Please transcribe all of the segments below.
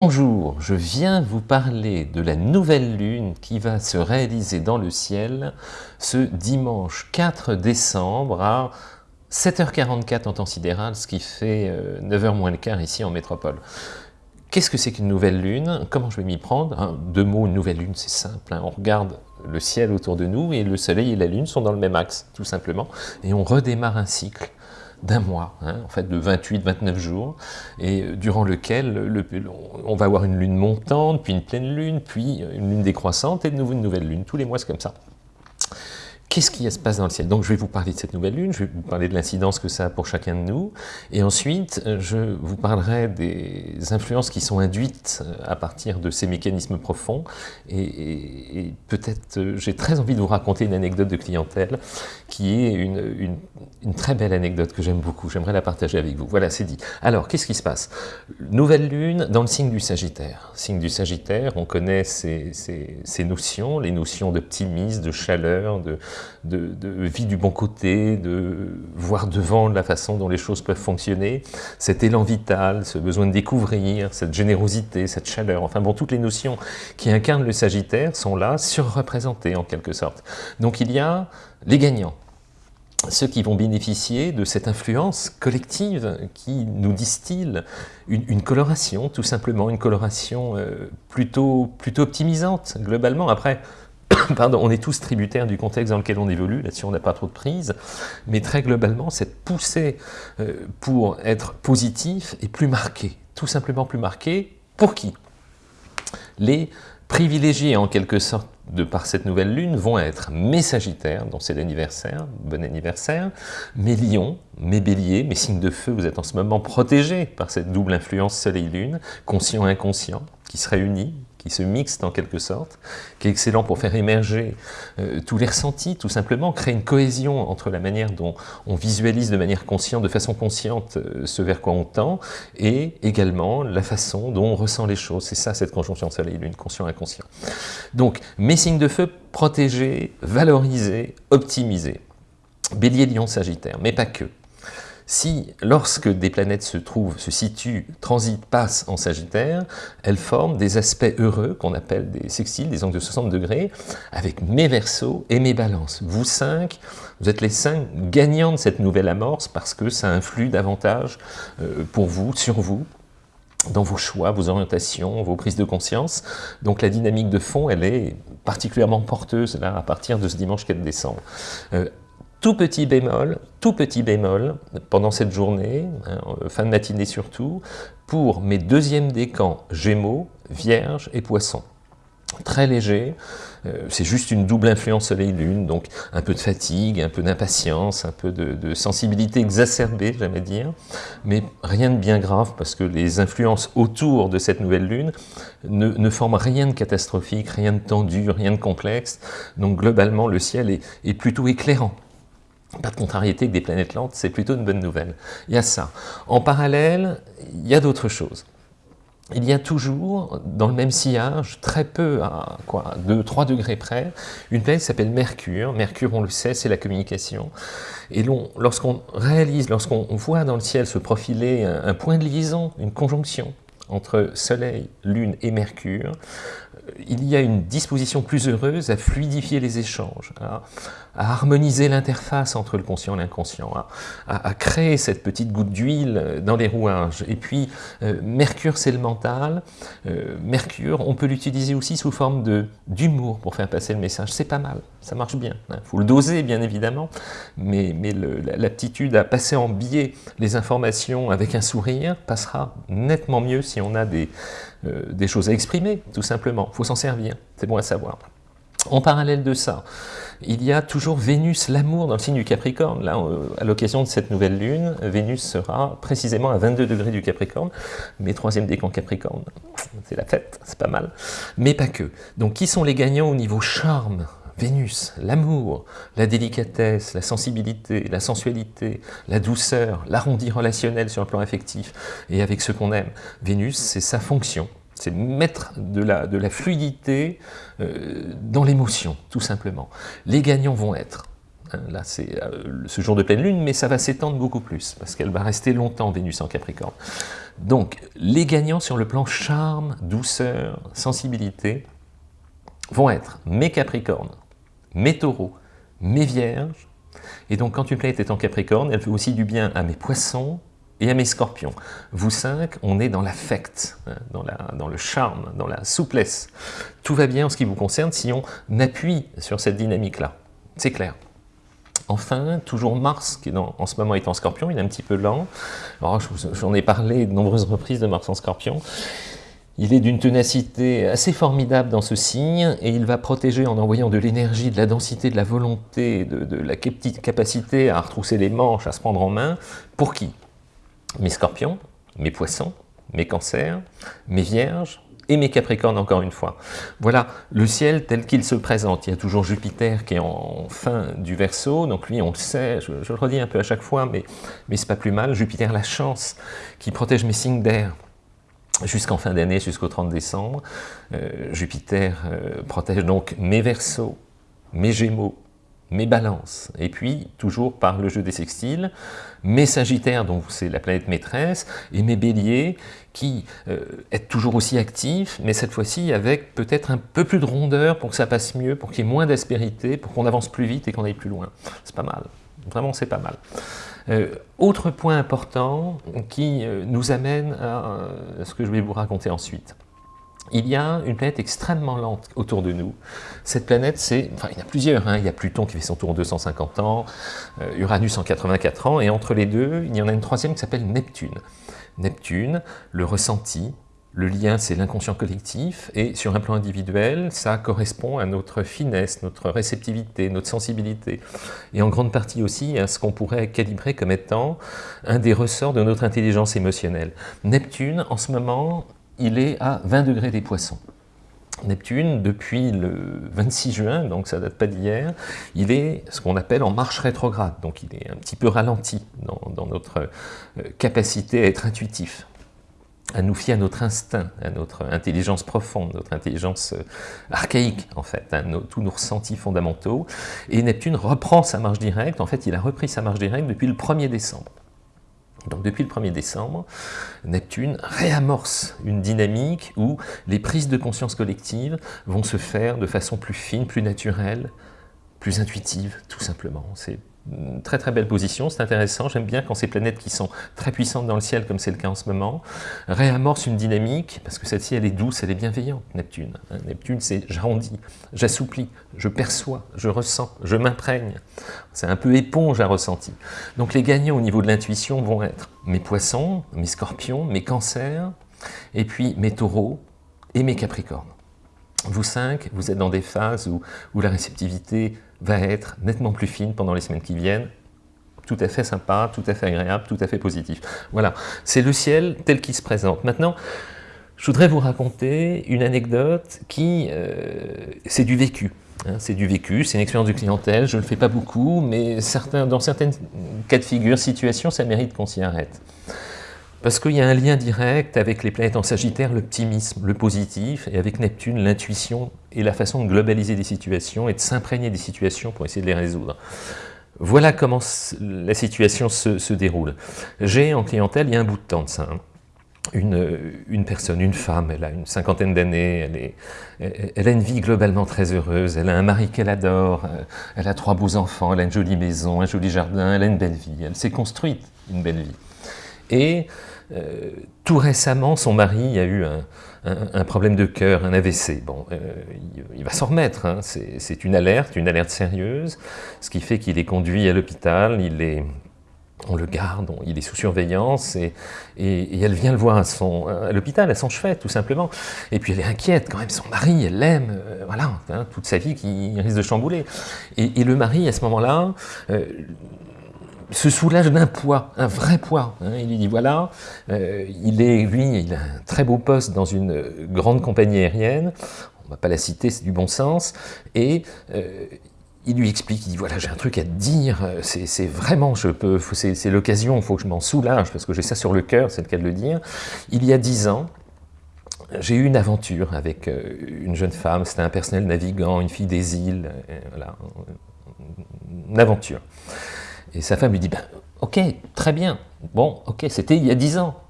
Bonjour, je viens vous parler de la nouvelle lune qui va se réaliser dans le ciel ce dimanche 4 décembre à 7h44 en temps sidéral, ce qui fait 9h euh, moins le quart ici en métropole. Qu'est-ce que c'est qu'une nouvelle lune? Comment je vais m'y prendre? Hein, Deux mots, une nouvelle lune, c'est simple. Hein. On regarde le ciel autour de nous et le soleil et la lune sont dans le même axe, tout simplement. Et on redémarre un cycle d'un mois, hein, en fait de 28-29 jours, et euh, durant lequel le, on va avoir une lune montante, puis une pleine lune, puis une lune décroissante, et de nouveau une nouvelle lune. Tous les mois, c'est comme ça. Qu'est-ce qui se passe dans le ciel? Donc je vais vous parler de cette nouvelle lune, je vais vous parler de l'incidence que ça a pour chacun de nous, et ensuite euh, je vous parlerai des influences qui sont induites euh, à partir de ces mécanismes profonds, et, peut-être euh, j'ai très envie de vous raconter une anecdote de clientèle qui est une, très belle anecdote que j'aime beaucoup, j'aimerais la partager avec vous. Voilà, c'est dit. Alors, qu'est-ce qui se passe? Nouvelle lune dans le signe du Sagittaire. Signe du Sagittaire, on connaît ces notions, les notions d'optimisme, de chaleur, de de, vie du bon côté, de voir devant la façon dont les choses peuvent fonctionner, cet élan vital, ce besoin de découvrir, cette générosité, cette chaleur, enfin bon, toutes les notions qui incarnent le Sagittaire sont là, surreprésentées en quelque sorte. Donc il y a les gagnants, ceux qui vont bénéficier de cette influence collective qui nous distille une, coloration, tout simplement, une coloration euh, plutôt, plutôt optimisante, globalement. Après, Pardon, on est tous tributaires du contexte dans lequel on évolue, là-dessus on n'a pas trop de prise, mais très globalement, cette poussée euh, pour être positif est plus marquée, tout simplement plus marquée. Pour qui? Les privilégiés en quelque sorte de par cette nouvelle lune vont être mes sagittaires, dont c'est l'anniversaire, bon anniversaire, mes lions, mes béliers, mes signes de feu, vous êtes en ce moment protégés par cette double influence soleil-lune, conscient et inconscient, qui se réunit, qui se mixent en quelque sorte, qui est excellent pour faire émerger euh, tous les ressentis, tout simplement, créer une cohésion entre la manière dont on visualise de manière consciente, de façon consciente, euh, ce vers quoi on tend, et également la façon dont on ressent les choses. C'est ça, cette conjonction Soleil-Lune, conscient-inconscient. Donc, mes signes de feu, protégés, valorisés, optimisés. Bélier, Lion, Sagittaire, mais pas que. Si, lorsque des planètes se trouvent, se situent, transitent, passent en Sagittaire, elles forment des aspects heureux qu'on appelle des sextiles, des angles de 60 degrés, avec mes versos et mes balances. Vous cinq, vous êtes les cinq gagnants de cette nouvelle amorce parce que ça influe davantage euh, pour vous, sur vous, dans vos choix, vos orientations, vos prises de conscience. Donc la dynamique de fond, elle est particulièrement porteuse là, à partir de ce dimanche 4 décembre. Euh, tout petit bémol, tout petit bémol, pendant cette journée, hein, fin de matinée surtout, pour mes deuxièmes décans Gémeaux, Vierge et Poisson. Très léger, euh, c'est juste une double influence Soleil-Lune, donc un peu de fatigue, un peu d'impatience, un peu de, sensibilité exacerbée, j'aimerais dire, mais rien de bien grave, parce que les influences autour de cette nouvelle Lune ne, forment rien de catastrophique, rien de tendu, rien de complexe, donc globalement le ciel est plutôt éclairant pas de contrariété avec des planètes lentes, c'est plutôt une bonne nouvelle. Il y a ça. En parallèle, il y a d'autres choses. Il y a toujours, dans le même sillage, très peu, à quoi, 2-3 degrés près, une planète qui s'appelle Mercure. Mercure, on le sait, c'est la communication. Et lorsqu'on réalise, lorsqu'on voit dans le ciel se profiler un point de liaison, une conjonction, entre Soleil, Lune et Mercure, euh, il y a une disposition plus heureuse à fluidifier les échanges, à, harmoniser l'interface entre le conscient et l'inconscient, à, créer cette petite goutte d'huile dans les rouages. Et puis, euh, Mercure, c'est le mental. Euh, Mercure, on peut l'utiliser aussi sous forme d'humour pour faire passer le message. C'est pas mal, ça marche bien. Il hein. faut le doser, bien évidemment, mais, l'aptitude à passer en biais les informations avec un sourire passera nettement mieux on a des, euh, des choses à exprimer, tout simplement. Il faut s'en servir, c'est bon à savoir. En parallèle de ça, il y a toujours Vénus, l'amour, dans le signe du Capricorne. Là, euh, à l'occasion de cette nouvelle lune, Vénus sera précisément à 22 degrés du Capricorne, mais troisième décan Capricorne. C'est la fête, c'est pas mal. Mais pas que. Donc, qui sont les gagnants au niveau charme? Vénus, l'amour, la délicatesse, la sensibilité, la sensualité, la douceur, l'arrondi relationnel sur le plan affectif et avec ce qu'on aime. Vénus, c'est sa fonction, c'est mettre de la, fluidité euh, dans l'émotion, tout simplement. Les gagnants vont être Hein, là, c'est euh, ce jour de pleine lune, mais ça va s'étendre beaucoup plus, parce qu'elle va rester longtemps, Vénus en Capricorne. Donc, les gagnants sur le plan charme, douceur, sensibilité, vont être mes Capricornes, mes Taureaux, mes Vierges, et donc quand une planète est en Capricorne, elle fait aussi du bien à mes Poissons, et à mes scorpions. Vous cinq, on est dans l'affect, hein, dans, dans le charme, dans la souplesse. Tout va bien en ce qui vous concerne si on appuie sur cette dynamique-là. C'est clair. Enfin, toujours Mars, qui en ce moment est en scorpion, il est un petit peu lent. J'en ai parlé de nombreuses reprises de Mars en scorpion. Il est d'une ténacité assez formidable dans ce signe, et il va protéger en envoyant de l'énergie, de la densité, de la volonté, de, de la capacité à retrousser les manches, à se prendre en main. Pour qui? Mes scorpions, mes poissons, mes cancers, mes vierges, et mes Capricornes encore une fois. Voilà le ciel tel qu'il se présente. Il y a toujours Jupiter qui est en fin du Verseau, donc lui on le sait, je, le redis un peu à chaque fois, mais, mais c'est pas plus mal. Jupiter, la chance, qui protège mes signes d'air jusqu'en fin d'année, jusqu'au 30 décembre. Euh, Jupiter euh, protège donc mes Verseaux, mes Gémeaux, mes balances, et puis toujours par le jeu des sextiles, mes sagittaires, donc c'est la planète maîtresse, et mes béliers, qui euh, est toujours aussi actifs, mais cette fois-ci avec peut-être un peu plus de rondeur pour que ça passe mieux, pour qu'il y ait moins d'aspérité, pour qu'on avance plus vite et qu'on aille plus loin. C'est pas mal, vraiment c'est pas mal. Euh, autre point important qui euh, nous amène à ce que je vais vous raconter ensuite il y a une planète extrêmement lente autour de nous. Cette planète, c'est, il y en a plusieurs, hein. il y a Pluton qui fait son tour en 250 ans, euh, Uranus en 84 ans, et entre les deux, il y en a une troisième qui s'appelle Neptune. Neptune, le ressenti, le lien, c'est l'inconscient collectif, et sur un plan individuel, ça correspond à notre finesse, notre réceptivité, notre sensibilité, et en grande partie aussi à ce qu'on pourrait calibrer comme étant un des ressorts de notre intelligence émotionnelle. Neptune, en ce moment, il est à 20 degrés des poissons. Neptune, depuis le 26 juin, donc ça date pas d'hier, il est ce qu'on appelle en marche rétrograde, donc il est un petit peu ralenti dans, notre euh, capacité à être intuitif, à nous fier à notre instinct, à notre intelligence profonde, notre intelligence euh, archaïque en fait, à tous nos ressentis fondamentaux, et Neptune reprend sa marche directe, en fait il a repris sa marche directe depuis le 1er décembre. Donc depuis le 1er décembre, Neptune réamorce une dynamique où les prises de conscience collectives vont se faire de façon plus fine, plus naturelle, plus intuitive, tout simplement. C'est très très belle position, c'est intéressant, j'aime bien quand ces planètes qui sont très puissantes dans le ciel, comme c'est le cas en ce moment, réamorcent une dynamique, parce que celle-ci elle est douce, elle est bienveillante, Neptune. Hein. Neptune c'est j'arrondis, j'assouplis, je perçois, je ressens, je m'imprègne. C'est un peu éponge à ressenti. Donc les gagnants au niveau de l'intuition vont être mes poissons, mes scorpions, mes cancers, et puis mes taureaux et mes capricornes. Vous cinq, vous êtes dans des phases où la réceptivité va être nettement plus fine pendant les semaines qui viennent, tout à fait sympa, tout à fait agréable, tout à fait positif. Voilà, c'est le ciel tel qu'il se présente. Maintenant, je voudrais vous raconter une anecdote qui, euh, c'est du vécu. Hein, c'est du vécu, c'est une expérience de clientèle, je ne le fais pas beaucoup, mais dans certains cas de figure, situations, ça mérite qu'on s'y arrête. Parce qu'il y a un lien direct avec les planètes en Sagittaire, l'optimisme, le positif, et avec Neptune, l'intuition et la façon de globaliser des situations et de s'imprégner des situations pour essayer de les résoudre. Voilà comment la situation se, déroule. J'ai en clientèle, il y a un bout de temps de ça, hein, une, personne, une femme, elle a une cinquantaine d'années, elle, a une vie globalement très heureuse, elle a un mari qu'elle adore, elle a trois beaux enfants, elle a une jolie maison, un joli jardin, elle a une belle vie, elle s'est construite une belle vie. Et euh, tout récemment, son mari a eu un, problème de cœur, un AVC. Bon, euh, il, va s'en remettre, hein. c'est une alerte, une alerte sérieuse, ce qui fait qu'il est conduit à l'hôpital, il est on le garde, il est sous surveillance, et, elle vient le voir à, l'hôpital, à son chevet, tout simplement. Et puis elle est inquiète, quand même, son mari, elle l'aime, euh, voilà, hein, toute sa vie qui risque de chambouler. Et, le mari, à ce moment-là, se soulage d'un poids, un vrai poids. Hein. Il lui dit voilà, euh, il est, lui, il a un très beau poste dans une grande compagnie aérienne, on ne va pas la citer, c'est du bon sens, et euh, il lui explique, il dit voilà, j'ai un truc à te dire, c'est vraiment, je peux, c'est l'occasion, il faut que je m'en soulage, parce que j'ai ça sur le cœur, c'est le cas de le dire. Il y a dix ans, j'ai eu une aventure avec euh, une jeune femme, c'était un personnel navigant, une fille des îles, voilà, aventure. Et sa femme lui dit, ben, ok, très bien, bon, ok, c'était il y a dix ans,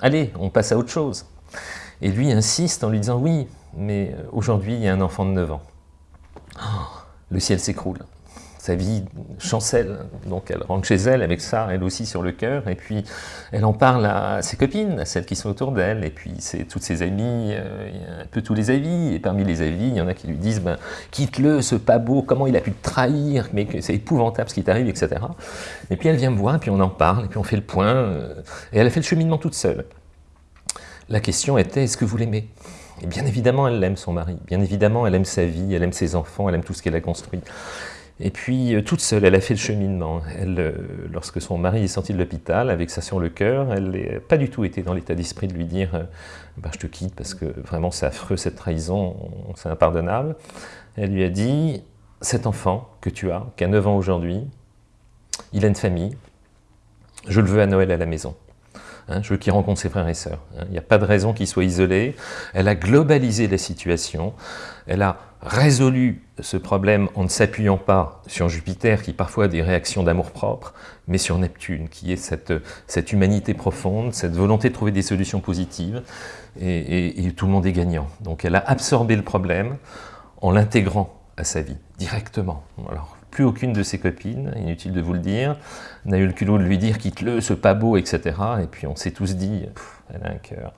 allez, on passe à autre chose. Et lui insiste en lui disant, oui, mais aujourd'hui, il y a un enfant de 9 ans. Oh, le ciel s'écroule sa vie chancelle. Donc elle rentre chez elle avec ça, elle aussi sur le cœur, et puis elle en parle à ses copines, à celles qui sont autour d'elle, et puis c'est toutes ses amies, euh, un peu tous les avis, et parmi les avis, il y en a qui lui disent ben, quitte-le, ce pas beau, comment il a pu te trahir, mais c'est épouvantable ce qui t'arrive, etc. Et puis elle vient me voir, puis on en parle, et puis on fait le point, euh, et elle a fait le cheminement toute seule. La question était, est-ce que vous l'aimez? Et bien évidemment, elle aime son mari. Bien évidemment, elle aime sa vie, elle aime ses enfants, elle aime tout ce qu'elle a construit. Et puis, euh, toute seule, elle a fait le cheminement. Euh, lorsque son mari est sorti de l'hôpital, avec ça sur le cœur, elle n'a pas du tout été dans l'état d'esprit de lui dire euh, bah, Je te quitte parce que vraiment c'est affreux cette trahison, c'est impardonnable ». Elle lui a dit « Cet enfant que tu as, qui a 9 ans aujourd'hui, il a une famille, je le veux à Noël à la maison ». Hein, je veux qu'il rencontre ses frères et sœurs. Hein. Il n'y a pas de raison qu'il soit isolé. Elle a globalisé la situation. Elle a résolu ce problème en ne s'appuyant pas sur Jupiter, qui parfois a des réactions d'amour-propre, mais sur Neptune, qui est cette, cette, humanité profonde, cette volonté de trouver des solutions positives, et, tout le monde est gagnant. Donc elle a absorbé le problème en l'intégrant à sa vie, directement. Plus aucune de ses copines, inutile de vous le dire, n'a eu le culot de lui dire « quitte-le, ce pas beau », etc. Et puis on s'est tous dit elle a un cœur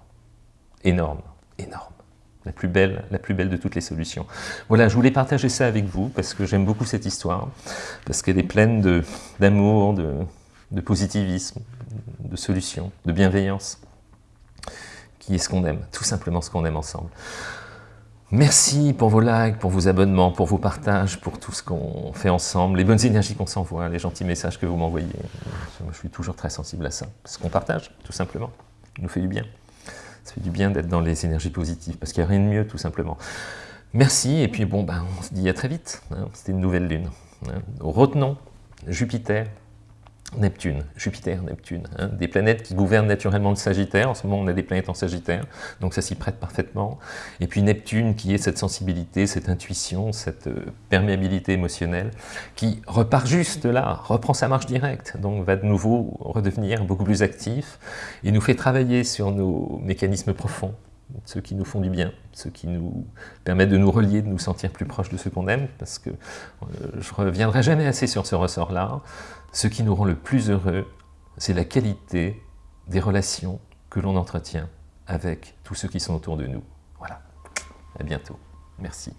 énorme, énorme. La plus, belle, la plus belle de toutes les solutions. Voilà, je voulais partager ça avec vous, parce que j'aime beaucoup cette histoire, parce qu'elle est pleine d'amour, de, de positivisme, de solutions, de bienveillance, qui est ce qu'on aime, tout simplement ce qu'on aime ensemble. Merci pour vos likes, pour vos abonnements, pour vos partages, pour tout ce qu'on fait ensemble, les bonnes énergies qu'on s'envoie, les gentils messages que vous m'envoyez. Je suis toujours très sensible à ça. Ce qu'on partage, tout simplement, nous fait du bien. Ça fait du bien d'être dans les énergies positives, parce qu'il n'y a rien de mieux, tout simplement. Merci, et puis bon, ben, on se dit à très vite. Hein. C'était une nouvelle lune. Hein. Retenons Jupiter, Neptune, Jupiter, Neptune, hein, des planètes qui gouvernent naturellement le Sagittaire. En ce moment, on a des planètes en Sagittaire, donc ça s'y prête parfaitement. Et puis Neptune, qui est cette sensibilité, cette intuition, cette euh, perméabilité émotionnelle, qui repart juste là, reprend sa marche directe, donc va de nouveau redevenir beaucoup plus actif, et nous fait travailler sur nos mécanismes profonds, ceux qui nous font du bien, ceux qui nous permettent de nous relier, de nous sentir plus proches de ceux qu'on aime, parce que euh, je reviendrai jamais assez sur ce ressort-là. Ce qui nous rend le plus heureux, c'est la qualité des relations que l'on entretient avec tous ceux qui sont autour de nous. Voilà. À bientôt. Merci.